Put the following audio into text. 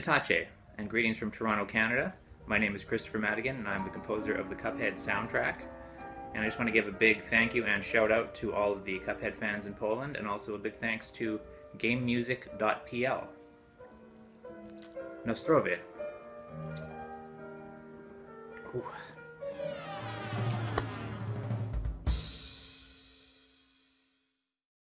Vitace, and greetings from Toronto, Canada. My name is Kristofer Maddigan, and I'm the composer of the Cuphead soundtrack. And I just want to give a big thank you and shout out to all of the Cuphead fans in Poland, and also a big thanks to GameMusic.pl. Nostrowie. Ooh.